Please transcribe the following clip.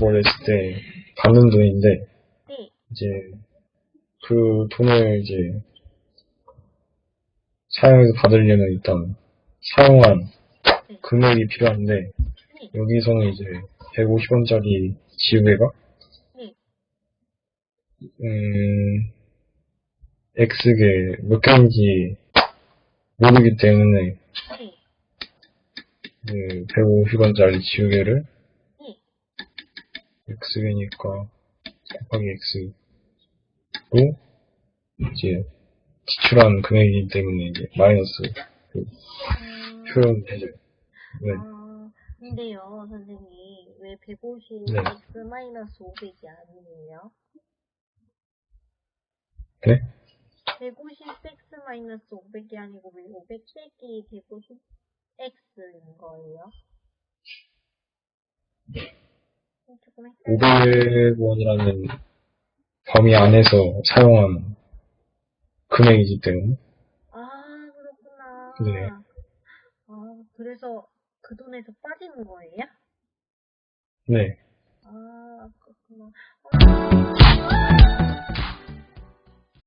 뭐 냈을 때 받는 돈인데 네. 이제 그 돈을 이제 사용해서 받으려면 일단 사용한 금액이 필요한데 여기서는 이제 150원짜리 지우개가 네. 음 X개 몇 개인지 모르기 때문에 네. 그 150원짜리 지우개를 네. X개니까 곱하기 X로 이제 지출한 금액이기 때문에 이제 마이너스 그 음, 표현해줘요. 네. 아, 근데요, 선생님, 왜 150 네. x 마이너스 500이 아니에요? 네? 150 x 마이너스 500이 아니고 왜 500 빼기 150 x인 거예요? 500원이라는 범위 안에서 사용한 금액이기 때문에. 아, 그렇구나. 네. 아, 그래서 그 돈에서 빠지는 거예요? 네. 아, 그렇구나. 아.